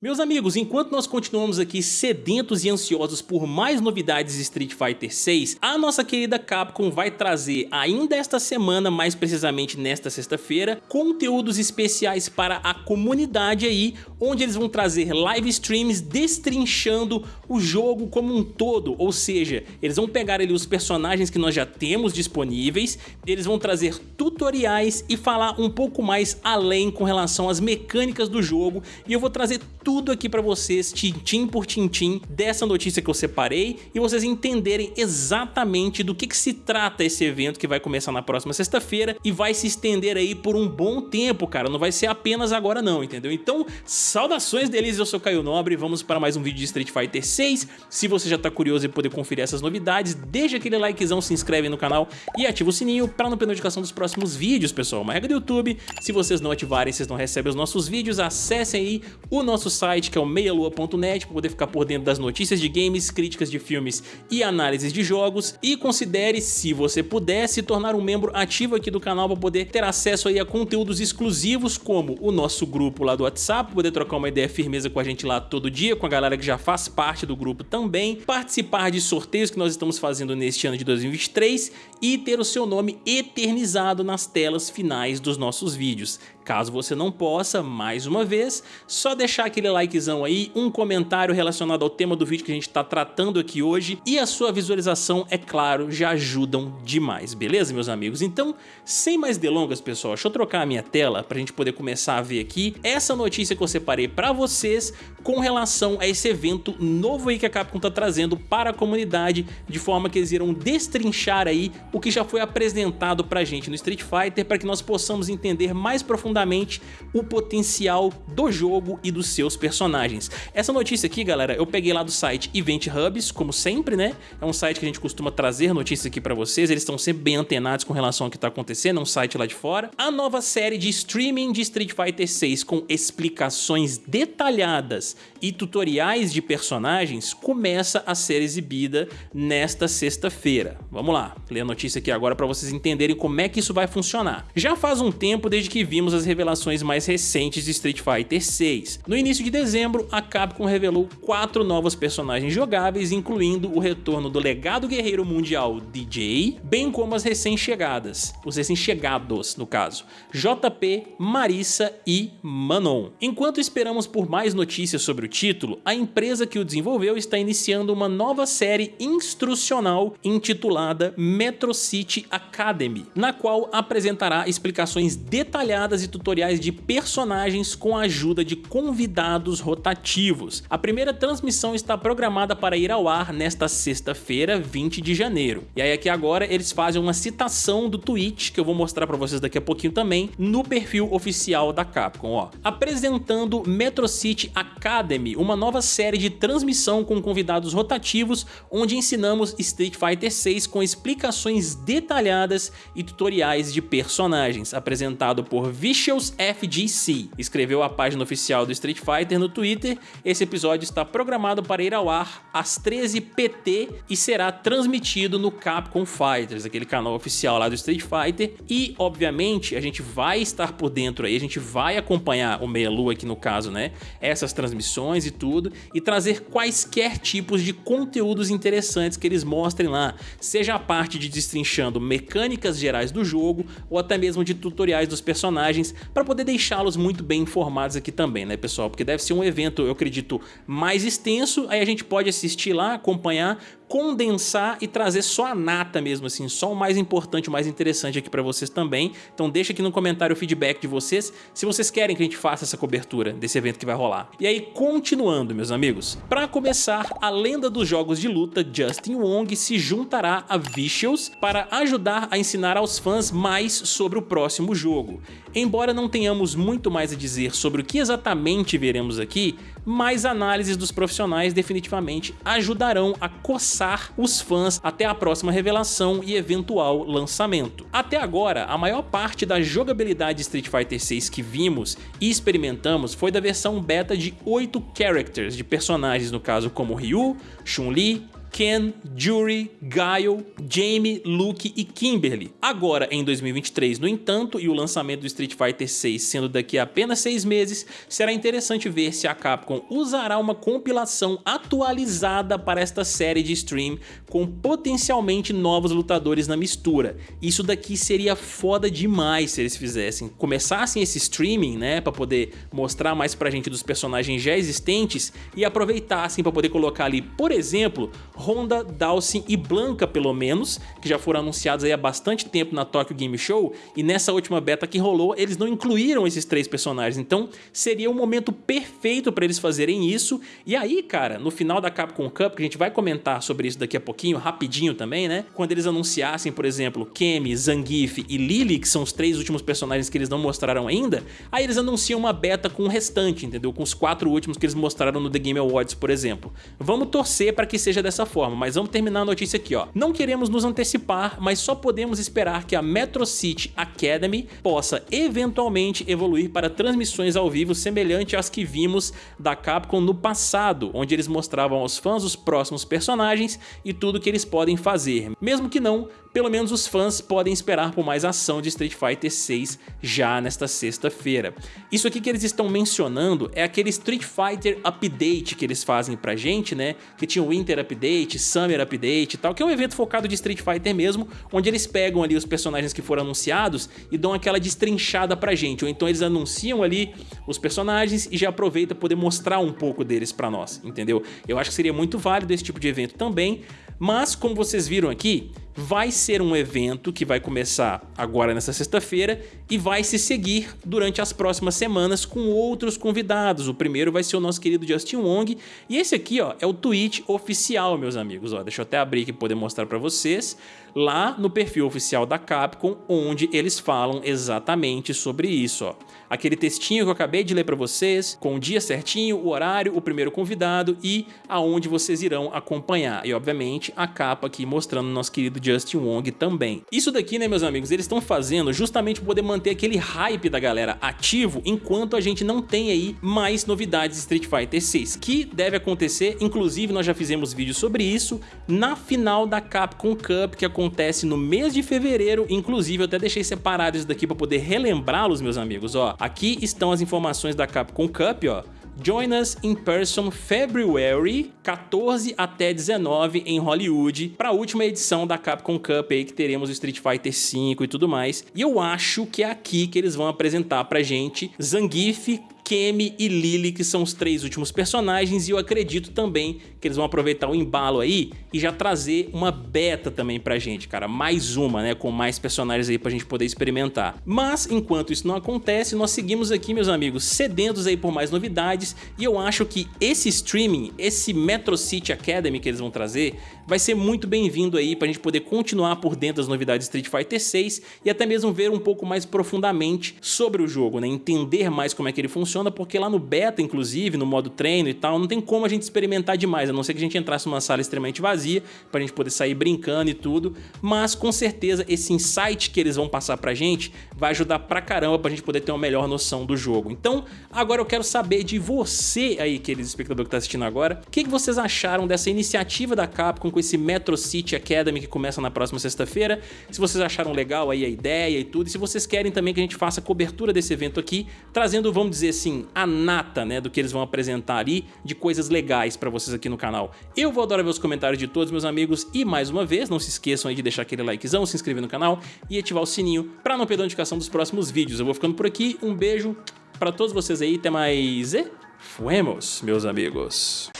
Meus amigos, enquanto nós continuamos aqui sedentos e ansiosos por mais novidades de Street Fighter 6, a nossa querida Capcom vai trazer ainda esta semana, mais precisamente nesta sexta-feira, conteúdos especiais para a comunidade aí, onde eles vão trazer live streams destrinchando o jogo como um todo, ou seja, eles vão pegar ali os personagens que nós já temos disponíveis, eles vão trazer tutoriais e falar um pouco mais além com relação às mecânicas do jogo, e eu vou trazer tudo aqui pra vocês, tintim por tintim, dessa notícia que eu separei e vocês entenderem exatamente do que, que se trata esse evento que vai começar na próxima sexta-feira e vai se estender aí por um bom tempo, cara, não vai ser apenas agora não, entendeu? Então, saudações deles, eu sou Caio Nobre, vamos para mais um vídeo de Street Fighter 6, se você já tá curioso em poder conferir essas novidades, deixa aquele likezão, se inscreve no canal e ativa o sininho para não perder notificação dos próximos vídeos, pessoal, uma regra do YouTube, se vocês não ativarem, vocês não recebem os nossos vídeos, acessem aí o nosso site que é o meialua.net para poder ficar por dentro das notícias de games, críticas de filmes e análises de jogos e considere, se você puder, se tornar um membro ativo aqui do canal para poder ter acesso aí a conteúdos exclusivos como o nosso grupo lá do WhatsApp, poder trocar uma ideia firmeza com a gente lá todo dia, com a galera que já faz parte do grupo também, participar de sorteios que nós estamos fazendo neste ano de 2023 e ter o seu nome eternizado nas telas finais dos nossos vídeos. Caso você não possa, mais uma vez, só deixar aquele likezão aí, um comentário relacionado ao tema do vídeo que a gente está tratando aqui hoje e a sua visualização, é claro, já ajudam demais, beleza meus amigos? Então, sem mais delongas pessoal, deixa eu trocar a minha tela para a gente poder começar a ver aqui essa notícia que eu separei para vocês com relação a esse evento novo aí que a Capcom está trazendo para a comunidade, de forma que eles irão destrinchar aí o que já foi apresentado pra gente no Street Fighter para que nós possamos entender mais profundamente o potencial do jogo e dos seus personagens. Essa notícia aqui, galera, eu peguei lá do site Event Hubs, como sempre, né? É um site que a gente costuma trazer notícias aqui pra vocês, eles estão sempre bem antenados com relação ao que tá acontecendo, é um site lá de fora. A nova série de streaming de Street Fighter 6 com explicações detalhadas e tutoriais de personagens começa a ser exibida nesta sexta-feira. Vamos lá, ler a notícia aqui agora para vocês entenderem como é que isso vai funcionar. Já faz um tempo desde que vimos as revelações mais recentes de Street Fighter 6. No início de dezembro, a Capcom revelou quatro novos personagens jogáveis, incluindo o retorno do legado guerreiro mundial DJ, bem como as recém-chegadas, os recém-chegados no caso, JP, Marissa e Manon. Enquanto esperamos por mais notícias sobre o título, a empresa que o desenvolveu está iniciando uma nova série instrucional intitulada Metro City Academy, na qual apresentará explicações detalhadas e tutoriais de personagens com a ajuda de convidados rotativos. A primeira transmissão está programada para ir ao ar nesta sexta-feira, 20 de janeiro. E aí aqui agora eles fazem uma citação do tweet, que eu vou mostrar para vocês daqui a pouquinho também, no perfil oficial da Capcom. Ó. Apresentando Metro City Academy, uma nova série de transmissão com convidados rotativos, onde ensinamos Street Fighter 6 com explicações detalhadas e tutoriais de personagens, apresentado por Vicious FGC escreveu a página oficial do Street Fighter no Twitter. Esse episódio está programado para ir ao ar às 13 PT e será transmitido no Capcom Fighters, aquele canal oficial lá do Street Fighter. E, obviamente, a gente vai estar por dentro aí, a gente vai acompanhar o Meia Lua aqui no caso, né? Essas transmissões e tudo, e trazer quaisquer tipos de conteúdos interessantes que eles mostrem lá, seja a parte de destrinchando mecânicas gerais do jogo, ou até mesmo de tutoriais dos personagens, para poder deixá-los muito bem informados aqui também, né pessoal? Porque deve ser um evento, eu acredito, mais extenso, aí a gente pode assistir lá, acompanhar, condensar e trazer só a nata mesmo, assim, só o mais importante, o mais interessante aqui para vocês também. Então deixa aqui no comentário o feedback de vocês, se vocês querem que a gente faça essa cobertura desse evento que vai rolar. E aí, continuando, meus amigos, para começar, a lenda dos jogos de luta, Justin Wong se juntará a Vicious para ajudar a ensinar aos fãs mais sobre o próximo jogo. Embora não tenhamos muito mais a dizer sobre o que exatamente veremos aqui, mais análises dos profissionais definitivamente ajudarão a coçar os fãs até a próxima revelação e eventual lançamento. Até agora, a maior parte da jogabilidade de Street Fighter 6 que vimos e experimentamos foi da versão beta de 8 characters de personagens, no caso como Ryu, Chun-Li, Ken, Jury, Guile, Jamie, Luke e Kimberly. Agora, em 2023, no entanto, e o lançamento do Street Fighter 6 sendo daqui a apenas seis meses, será interessante ver se a Capcom usará uma compilação atualizada para esta série de stream com potencialmente novos lutadores na mistura. Isso daqui seria foda demais se eles fizessem. Começassem esse streaming, né, para poder mostrar mais pra gente dos personagens já existentes e aproveitassem para poder colocar ali, por exemplo, Honda, Dawson e Blanca pelo menos, que já foram anunciados aí há bastante tempo na Tokyo Game Show e nessa última beta que rolou, eles não incluíram esses três personagens, então seria o momento perfeito para eles fazerem isso. E aí, cara, no final da Capcom Cup, que a gente vai comentar sobre isso daqui a pouquinho, rapidinho também, né? Quando eles anunciassem, por exemplo, Kemi, Zangief e Lily, que são os três últimos personagens que eles não mostraram ainda, aí eles anunciam uma beta com o restante, entendeu? Com os quatro últimos que eles mostraram no The Game Awards, por exemplo. Vamos torcer para que seja dessa forma, mas vamos terminar a notícia aqui, ó. Não queremos nos antecipar, mas só podemos esperar que a Metro City Academy possa eventualmente evoluir para transmissões ao vivo semelhante às que vimos da Capcom no passado, onde eles mostravam aos fãs os próximos personagens e tudo que eles podem fazer, mesmo que não pelo menos os fãs podem esperar por mais ação de Street Fighter 6 já nesta sexta-feira. Isso aqui que eles estão mencionando é aquele Street Fighter Update que eles fazem pra gente, né? Que tinha o Winter Update, Summer Update e tal, que é um evento focado de Street Fighter mesmo, onde eles pegam ali os personagens que foram anunciados e dão aquela destrinchada pra gente, ou então eles anunciam ali os personagens e já aproveita poder mostrar um pouco deles pra nós, entendeu? Eu acho que seria muito válido esse tipo de evento também, mas como vocês viram aqui, vai ser um evento que vai começar agora nessa sexta-feira e vai se seguir durante as próximas semanas com outros convidados. O primeiro vai ser o nosso querido Justin Wong e esse aqui ó, é o tweet oficial, meus amigos. Ó, deixa eu até abrir aqui para poder mostrar para vocês lá no perfil oficial da Capcom, onde eles falam exatamente sobre isso. Ó. Aquele textinho que eu acabei de ler para vocês, com o dia certinho, o horário, o primeiro convidado e aonde vocês irão acompanhar. E, obviamente, a capa aqui mostrando nosso querido Justin Wong também. Isso daqui, né, meus amigos, eles estão fazendo justamente poder manter aquele hype da galera ativo enquanto a gente não tem aí mais novidades de Street Fighter 6, que deve acontecer, inclusive nós já fizemos vídeo sobre isso, na final da Capcom Cup, que acontece no mês de fevereiro, inclusive eu até deixei separado isso daqui para poder relembrá-los, meus amigos, ó. Aqui estão as informações da Capcom Cup, ó. Join us in person February 14 até 19 em Hollywood para a última edição da Capcom Cup aí que teremos o Street Fighter V e tudo mais. E eu acho que é aqui que eles vão apresentar pra gente Zangief, Kemi e Lily, que são os três últimos personagens, e eu acredito também que eles vão aproveitar o embalo aí e já trazer uma beta também pra gente, cara, mais uma, né, com mais personagens aí pra gente poder experimentar. Mas, enquanto isso não acontece, nós seguimos aqui, meus amigos, sedentos aí por mais novidades, e eu acho que esse streaming, esse Metro City Academy que eles vão trazer, vai ser muito bem-vindo aí pra gente poder continuar por dentro das novidades de Street Fighter 6 e até mesmo ver um pouco mais profundamente sobre o jogo, né, entender mais como é que ele funciona porque lá no beta, inclusive, no modo treino e tal, não tem como a gente experimentar demais, a não ser que a gente entrasse numa sala extremamente vazia pra gente poder sair brincando e tudo, mas com certeza esse insight que eles vão passar pra gente vai ajudar pra caramba pra gente poder ter uma melhor noção do jogo. Então, agora eu quero saber de você aí, querido espectador que tá assistindo agora, o que, que vocês acharam dessa iniciativa da Capcom com esse Metro City Academy que começa na próxima sexta-feira, se vocês acharam legal aí a ideia e tudo, e se vocês querem também que a gente faça cobertura desse evento aqui, trazendo, vamos dizer assim, a nata, né, do que eles vão apresentar ali, de coisas legais pra vocês aqui no canal. Eu vou adorar ver os comentários de todos meus amigos e, mais uma vez, não se esqueçam aí de deixar aquele likezão, se inscrever no canal e ativar o sininho pra não perder a notificação dos próximos vídeos. Eu vou ficando por aqui, um beijo pra todos vocês aí, até mais e fuemos, meus amigos.